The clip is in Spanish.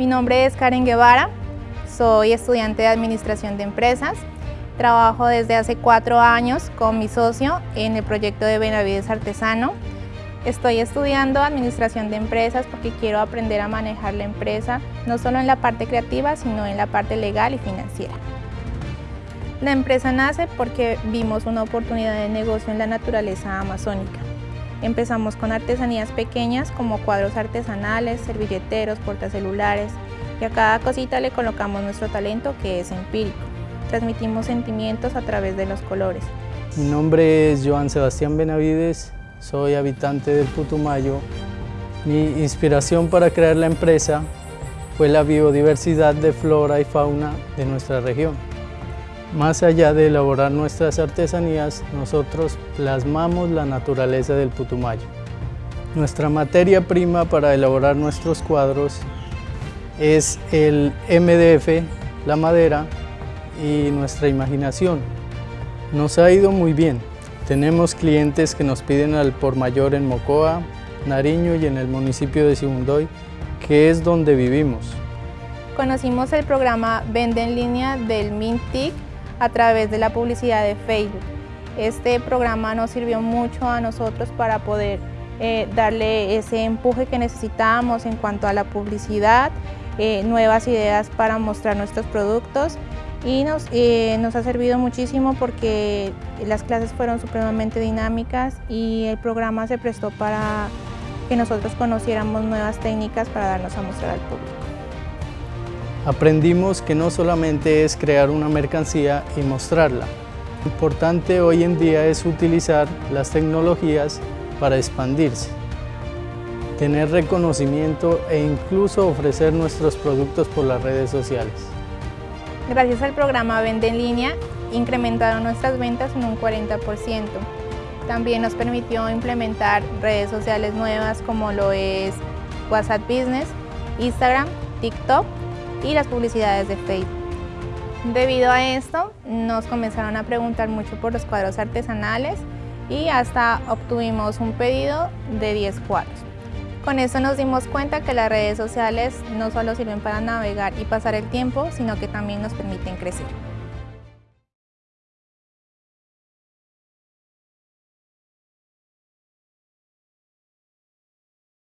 Mi nombre es Karen Guevara, soy estudiante de Administración de Empresas. Trabajo desde hace cuatro años con mi socio en el proyecto de Benavides Artesano. Estoy estudiando Administración de Empresas porque quiero aprender a manejar la empresa, no solo en la parte creativa, sino en la parte legal y financiera. La empresa nace porque vimos una oportunidad de negocio en la naturaleza amazónica. Empezamos con artesanías pequeñas como cuadros artesanales, servilleteros, portacelulares y a cada cosita le colocamos nuestro talento que es empírico. Transmitimos sentimientos a través de los colores. Mi nombre es Joan Sebastián Benavides, soy habitante del Putumayo. Mi inspiración para crear la empresa fue la biodiversidad de flora y fauna de nuestra región. Más allá de elaborar nuestras artesanías, nosotros plasmamos la naturaleza del Putumayo. Nuestra materia prima para elaborar nuestros cuadros es el MDF, la madera y nuestra imaginación. Nos ha ido muy bien. Tenemos clientes que nos piden al por mayor en Mocoa, Nariño y en el municipio de Sibundoy, que es donde vivimos. Conocimos el programa Vende en línea del MINTIC a través de la publicidad de Facebook. Este programa nos sirvió mucho a nosotros para poder eh, darle ese empuje que necesitábamos en cuanto a la publicidad, eh, nuevas ideas para mostrar nuestros productos y nos, eh, nos ha servido muchísimo porque las clases fueron supremamente dinámicas y el programa se prestó para que nosotros conociéramos nuevas técnicas para darnos a mostrar al público. Aprendimos que no solamente es crear una mercancía y mostrarla. Lo importante hoy en día es utilizar las tecnologías para expandirse, tener reconocimiento e incluso ofrecer nuestros productos por las redes sociales. Gracias al programa Vende en línea, incrementaron nuestras ventas en un 40%. También nos permitió implementar redes sociales nuevas como lo es WhatsApp Business, Instagram, TikTok y las publicidades de Facebook. Debido a esto, nos comenzaron a preguntar mucho por los cuadros artesanales y hasta obtuvimos un pedido de 10 cuadros. Con esto nos dimos cuenta que las redes sociales no solo sirven para navegar y pasar el tiempo, sino que también nos permiten crecer.